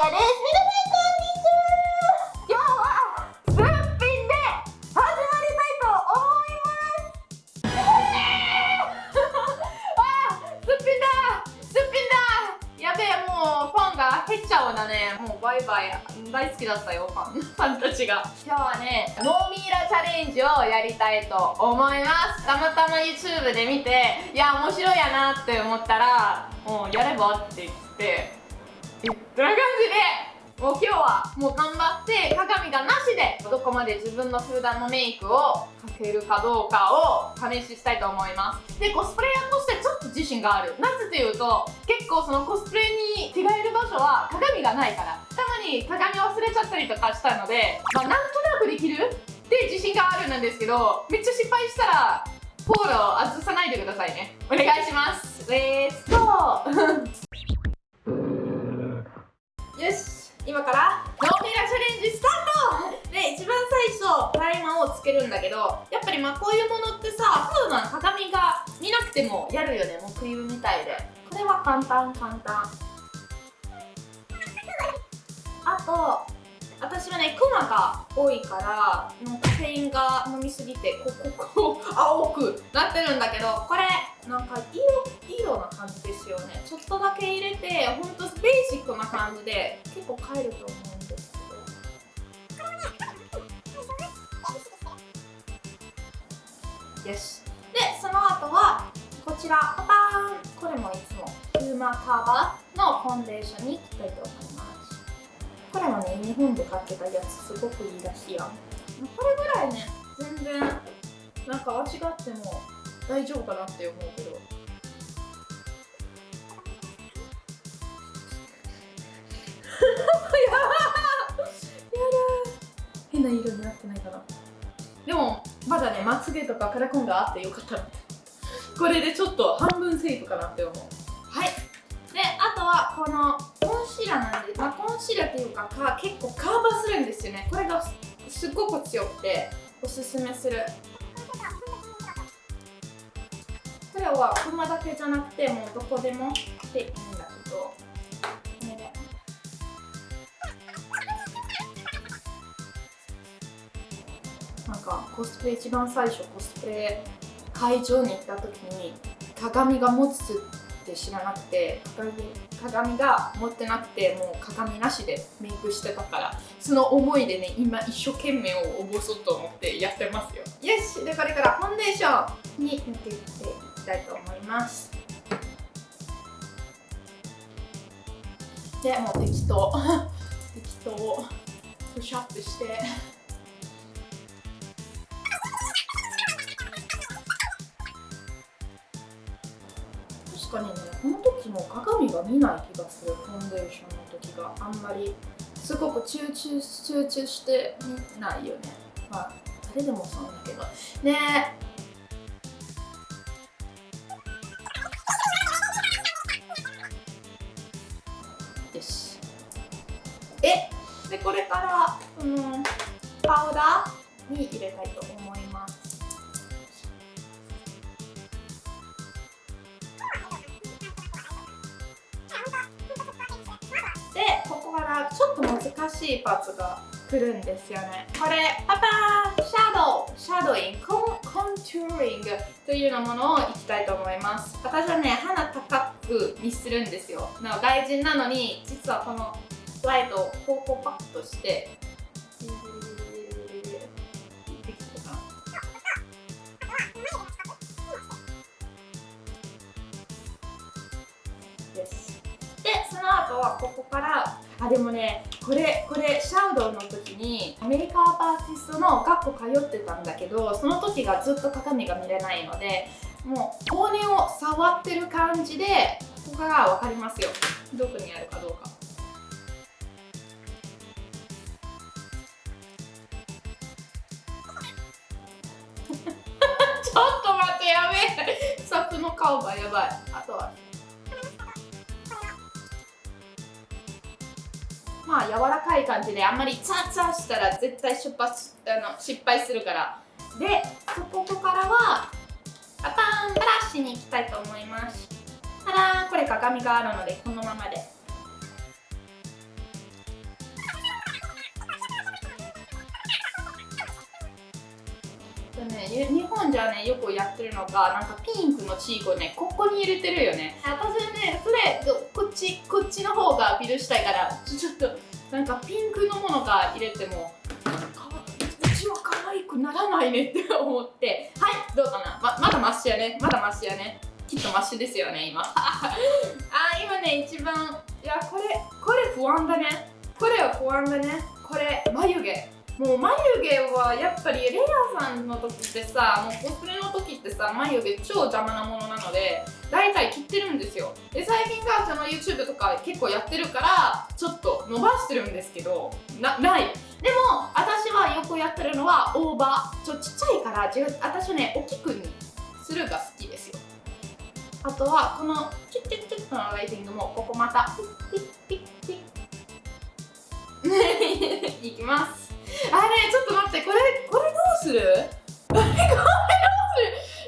画です皆さんこんにちは今日はすっぴんで始まりたいと思いますあーすっぴんだ。すっぴんだ。やべえもうファンが減っちゃうだね。もうバイバイ。大好きだ。ったよファンファンたちが。今日はねノーミイラチャレンジをやりたいと思います。たまたま YouTube で見ていや面白いやなって思ったらもうやればって言って。言った感じでもう今日はもう頑張って鏡がなしでどこまで自分の普段のメイクをかけるかどうかを試ししたいと思いますでコスプレイヤーとしてちょっと自信がある。なぜというと結構そのコスプレに着替える場所は鏡がないからたまに鏡忘れちゃったりとかしたのでまあなんとなくできる？って自信があるんですけどめっちゃ失敗したらフォロー外さないでくださいね。お願いします。レッツゴーよし今からノーミラチャレンジスタート。で一番最初プライマーをつけるんだけどやっぱりまあこういうものってさ普段鏡が見なくてもやるよねもうクリームみたいで。これは簡単簡単。あと私はねクマが多いからもうカフェインが飲みすぎてこここ青くなってるんだけどこれなんか色色な感じですよね。ちょっとだけ入れてほんとベーシックな感じで結構買えると思うんですけどよし。でその後はこちらパパーン。これもいつもユーマーカバーのファンデーションにいきたいと思います。これはね日本で買ってたやつすごくいいらしいやんこれぐらいね全然なんか間違っても大丈夫かなって思うけど。変な色になってないかなでもまだねまつげとかカラコンがあってよかった。なこれでちょっと半分セーフかなって思う。はい。であとはこのコンシーラーなんで、まあ、コンシーラーっていうかか結構カーバーするんですよね。これがすっごく強くておすすめする。これはクマだけじゃなくてもうどこでも。でなんかコスプレ一番最初コスプレ会場に行った時に鏡が持つって知らなくて鏡が持ってなくてもう鏡なしでメイクしてたからその思いでね今一生懸命を応募そうと思ってやってますよ。よしでこれからファンデーションに塗っていっていきたいと思います。でもう適当。適当プッシュアップして。が見ない気がする。ファンデーションの時があんまりすごく集中集中して見ないよねまあ誰でもそうだけどねよしえでこれからこのパウダーに入れたいとちょっと難しいパーツが来るんですよね。これパパーシャドウ。シャドウイン。コンコントゥーリングというようなものをいきたいと思います。私はね鼻高くにするんですよ。な外人なのに実はこのライトをこうこうパッとしてでその後はここからあでもねこれこれシャウドウの時にアメリカアーティストの学校通ってたんだけどその時がずっと鏡が見れないのでもう骨を触ってる感じでここから分かりますよ。どこにあるかどうか。ちょっと待ってやべえ。スタッフの顔がやばい。あとはまあ柔らかい感じであんまりツァツァしたら絶対出発あの失敗するから。でここからはパパーンブラシに行きたいと思います。ただこれ鏡があるのでこのままで。とね。日本じゃねよくやってるのがなんかピンクのチークをねここに入れてるよね。私ねそれこっちこっちの方がアピールしたいからちょっとなんかピンクのものが入れてもうちは可愛くならないねって思って。はいどうかな？ままだマシやね？まだマシやね？きっとマシですよね今。あ今ね一番いやこれこれ不安だね。これは不安だね。これ眉毛。もう眉毛はやっぱりレアさんの時ってさもうコスプレの時ってさ眉毛超邪魔なものなので大体切ってるんですよ。で最近がその YouTube とか結構やってるからちょっと伸ばしてるんですけどなない。でも私はよくやってるのはオーバー。ちょちっちゃいから私はね大きくにするが好きですよ。あとはこのチュッチュッチュッとのライティングもここまたピッピッピッピッいきます あれちょっと待ってこれこれどうする？これどうする？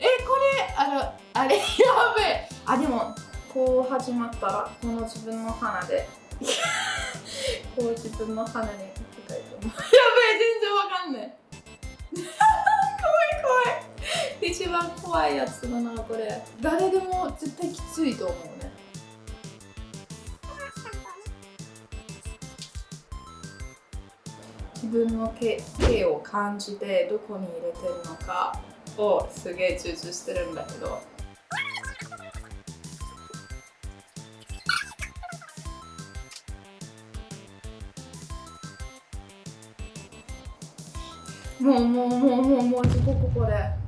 え これあのあれやべえ。あでもこう始まったらこの自分の鼻で。こう自分の鼻に書きたいと思う。やべえ全然わかんない怖い怖い。一番怖いやつだなこれ。誰でも絶対きついと思うね。自分の毛毛を感じてどこに入れてるのかをすげえ集中してるんだけど。もうもうもうもうもうすごくこれ。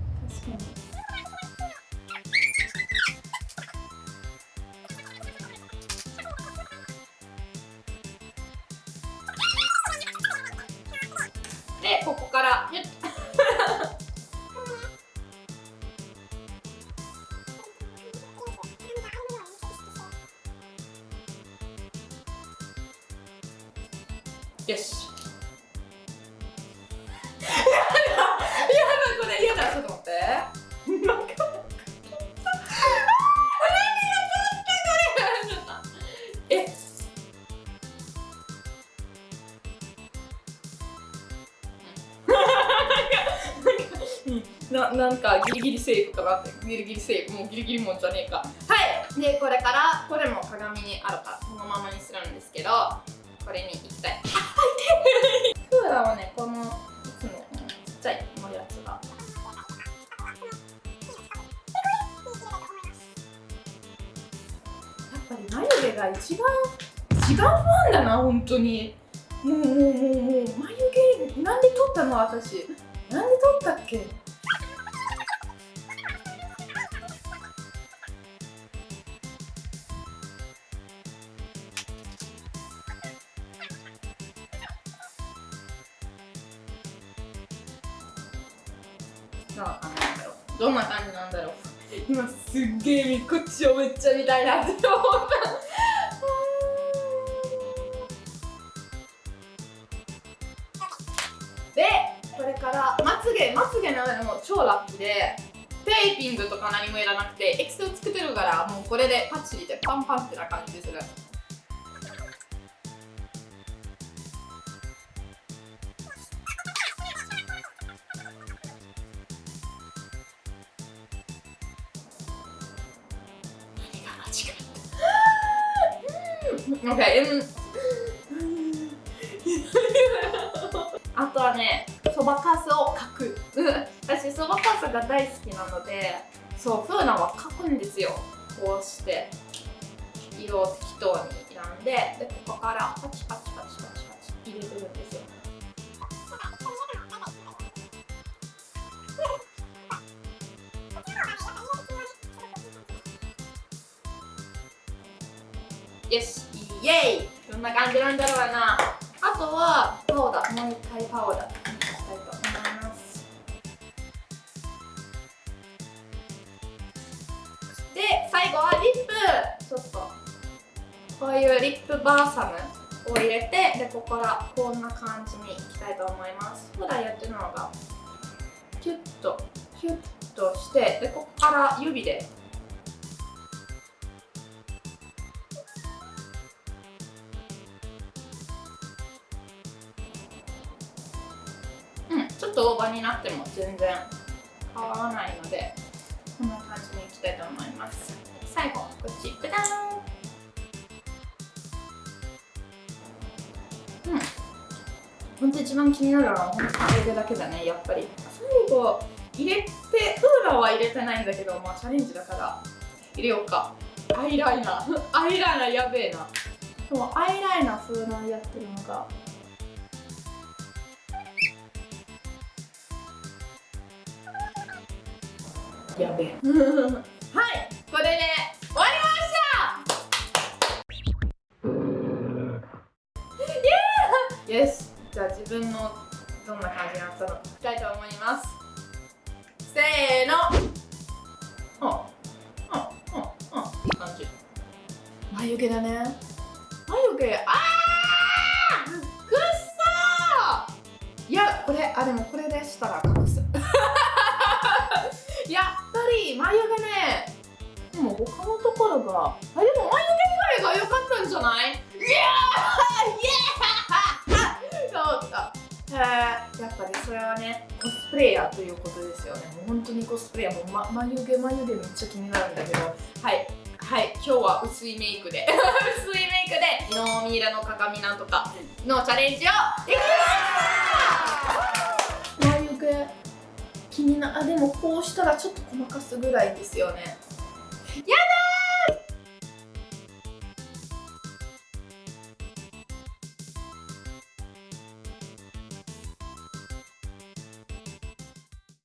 ななんかギリギリセーフかな。ってギリギリセーフ。もうギリギリもんじゃねえか。はい！でこれからこれも鏡にあるからこのままにするんですけどこれにいきたい。あ痛いクーラーはねこのいつもちっちゃいこのやつが。やっぱり眉毛が一番一番不安だな本当に。もうもうもうもう眉毛なんで取ったの私。なんで取ったっけ？さああなんだろうどんな感じなんだろう。今すっげえこっちをめっちゃ見たいなって思った。でこれからまつげまつげの上でも超ラッキーでテーピングとか何もいらなくてエクセル作ってるからもうこれでパッチリでパンパンってな感じする。OK うん。あとはねそばかすを描く。私そばかすが大好きなのでそうフーナは描くんですよ。こうして。色を適当に選んででここからパチパチパチパチパチ入れてるんですよよしイエーイ。こんな感じなんだろうな。あとはパウダ。ーもう一回パウダ。ーしたいと思いますで最後はリップ。ちょっとこういうリップバーサムを入れてでここからこんな感じにいきたいと思います。普段やってるのがキュッとキュッとしてでここから指でうんちょっとオーバーになっても全然変わらないのでこんな感じにいきたいと思います。最後こっちダダン。うん。本当一番気になるのは本当眉毛だけだねやっぱり。最後入れてフーラーは入れてないんだけどまあチャレンジだから入れようか。アイライナー。アイライナーやべえな。でもアイライナーフーラーやってるのがやべえ。はいこれで終わりました。イエーイ。よしじゃあ自分のどんな感じになったのかいきたいと思います。せーの。ああああいい感じ。眉毛だね。眉毛？あー！くっそー！いやこれあでもこれでしたらレイヤーということですよね。もう本当にコスプレイヤー。もう、ま、眉毛眉毛めっちゃ気になるんだけど。はい。はい。今日は薄いメイクで。薄いメイクでノーミイラの鏡なんとかのチャレンジをできました。眉毛気になあでもこうしたらちょっとごまかすぐらいですよね。やだ